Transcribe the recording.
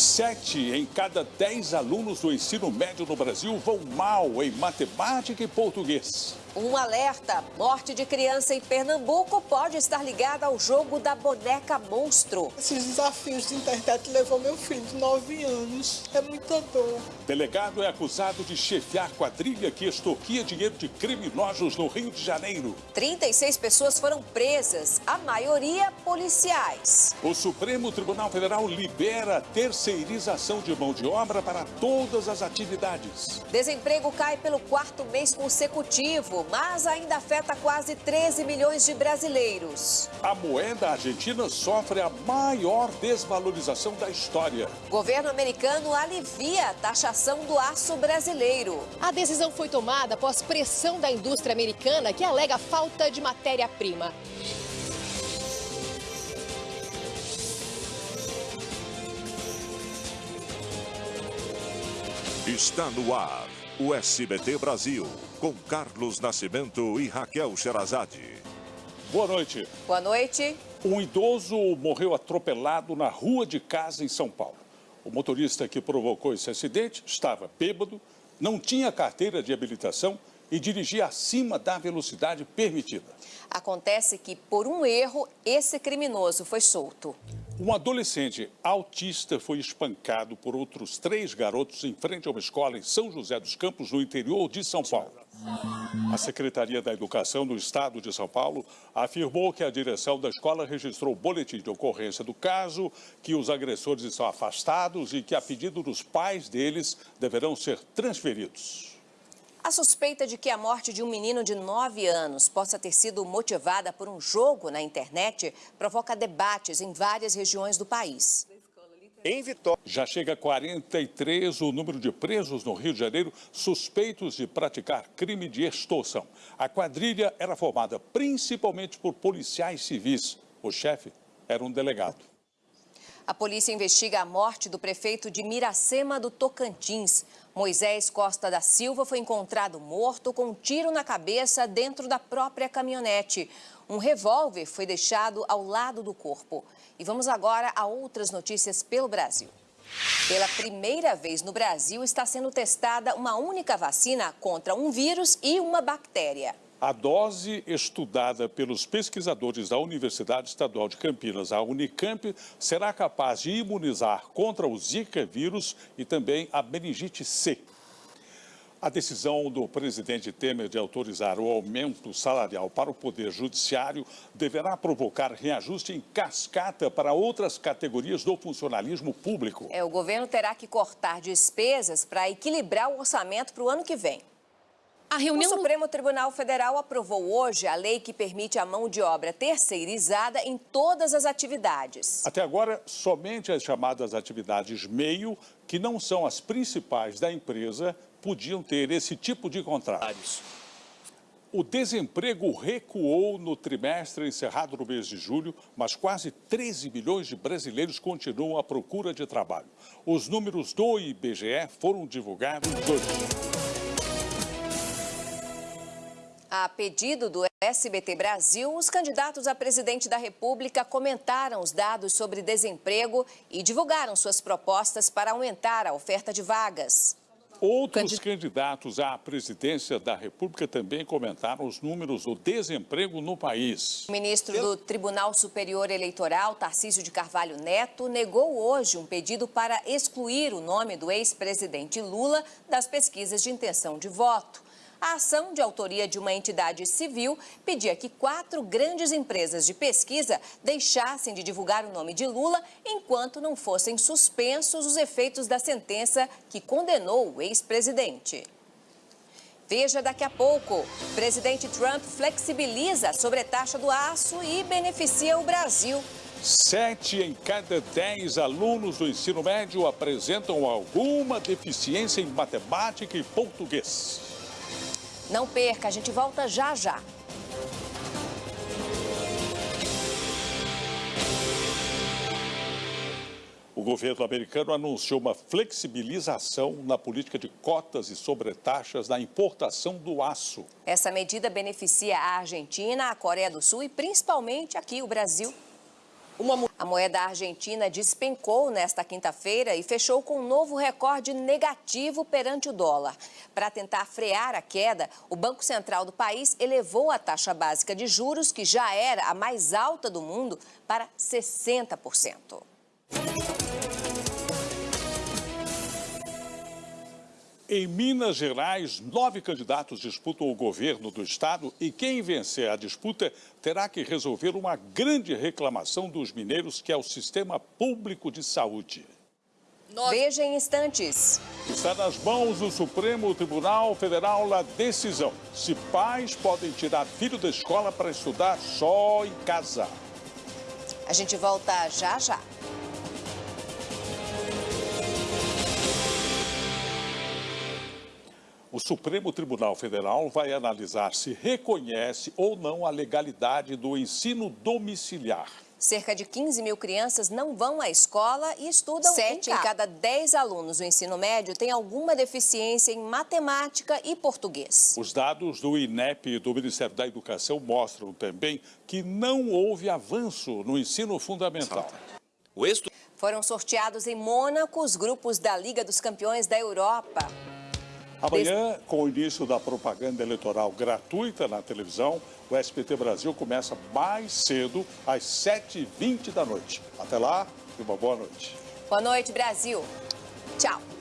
Sete em cada dez alunos do ensino médio no Brasil vão mal em matemática e português. Um alerta: morte de criança em Pernambuco pode estar ligada ao jogo da boneca monstro. Esses desafios de internet levou meu filho de 9 anos. É muita dor. Delegado é acusado de chefiar quadrilha que extorquia dinheiro de criminosos no Rio de Janeiro. 36 pessoas foram presas, a maioria policiais. O Supremo Tribunal Federal libera a terceirização de mão de obra para todas as atividades. Desemprego cai pelo quarto mês consecutivo, mas ainda afeta quase 13 milhões de brasileiros. A moeda argentina sofre a maior desvalorização da história. Governo americano alivia a taxação do aço brasileiro. A decisão foi tomada após pressão da indústria americana que alega falta de matéria-prima. Está no ar o SBT Brasil, com Carlos Nascimento e Raquel Sherazade. Boa noite. Boa noite. Um idoso morreu atropelado na rua de casa em São Paulo. O motorista que provocou esse acidente estava bêbado, não tinha carteira de habilitação e dirigia acima da velocidade permitida. Acontece que, por um erro, esse criminoso foi solto. Um adolescente autista foi espancado por outros três garotos em frente a uma escola em São José dos Campos, no interior de São Paulo. A Secretaria da Educação do Estado de São Paulo afirmou que a direção da escola registrou o boletim de ocorrência do caso, que os agressores estão afastados e que, a pedido dos pais deles, deverão ser transferidos. A suspeita de que a morte de um menino de 9 anos possa ter sido motivada por um jogo na internet provoca debates em várias regiões do país. Em Vitória. Já chega a 43 o número de presos no Rio de Janeiro suspeitos de praticar crime de extorsão. A quadrilha era formada principalmente por policiais civis. O chefe era um delegado. A polícia investiga a morte do prefeito de Miracema do Tocantins. Moisés Costa da Silva foi encontrado morto com um tiro na cabeça dentro da própria caminhonete. Um revólver foi deixado ao lado do corpo. E vamos agora a outras notícias pelo Brasil. Pela primeira vez no Brasil está sendo testada uma única vacina contra um vírus e uma bactéria. A dose estudada pelos pesquisadores da Universidade Estadual de Campinas, a Unicamp, será capaz de imunizar contra o Zika vírus e também a meningite C. A decisão do presidente Temer de autorizar o aumento salarial para o Poder Judiciário deverá provocar reajuste em cascata para outras categorias do funcionalismo público. É, o governo terá que cortar despesas para equilibrar o orçamento para o ano que vem. A reunião... O Supremo Tribunal Federal aprovou hoje a lei que permite a mão de obra terceirizada em todas as atividades. Até agora, somente as chamadas atividades meio, que não são as principais da empresa, podiam ter esse tipo de contratos. O desemprego recuou no trimestre encerrado no mês de julho, mas quase 13 milhões de brasileiros continuam à procura de trabalho. Os números do IBGE foram divulgados hoje. A pedido do SBT Brasil, os candidatos a presidente da República comentaram os dados sobre desemprego e divulgaram suas propostas para aumentar a oferta de vagas. Outros candidatos à presidência da República também comentaram os números do desemprego no país. O ministro do Tribunal Superior Eleitoral, Tarcísio de Carvalho Neto, negou hoje um pedido para excluir o nome do ex-presidente Lula das pesquisas de intenção de voto. A ação, de autoria de uma entidade civil, pedia que quatro grandes empresas de pesquisa deixassem de divulgar o nome de Lula enquanto não fossem suspensos os efeitos da sentença que condenou o ex-presidente. Veja daqui a pouco. Presidente Trump flexibiliza a sobretaxa do aço e beneficia o Brasil. Sete em cada dez alunos do ensino médio apresentam alguma deficiência em matemática e português. Não perca, a gente volta já já. O governo americano anunciou uma flexibilização na política de cotas e sobretaxas na importação do aço. Essa medida beneficia a Argentina, a Coreia do Sul e principalmente aqui o Brasil. Uma... A moeda argentina despencou nesta quinta-feira e fechou com um novo recorde negativo perante o dólar. Para tentar frear a queda, o Banco Central do país elevou a taxa básica de juros, que já era a mais alta do mundo, para 60%. Em Minas Gerais, nove candidatos disputam o governo do estado e quem vencer a disputa terá que resolver uma grande reclamação dos mineiros, que é o sistema público de saúde. Veja em instantes. Está nas mãos do Supremo Tribunal Federal a decisão se pais podem tirar filho da escola para estudar só em casa. A gente volta já já. O Supremo Tribunal Federal vai analisar se reconhece ou não a legalidade do ensino domiciliar. Cerca de 15 mil crianças não vão à escola e estudam Sete em, em cada 10 alunos do ensino médio têm alguma deficiência em matemática e português. Os dados do INEP do Ministério da Educação mostram também que não houve avanço no ensino fundamental. O Foram sorteados em Mônaco os grupos da Liga dos Campeões da Europa. Amanhã, com o início da propaganda eleitoral gratuita na televisão, o SPT Brasil começa mais cedo, às 7h20 da noite. Até lá e uma boa noite. Boa noite, Brasil. Tchau.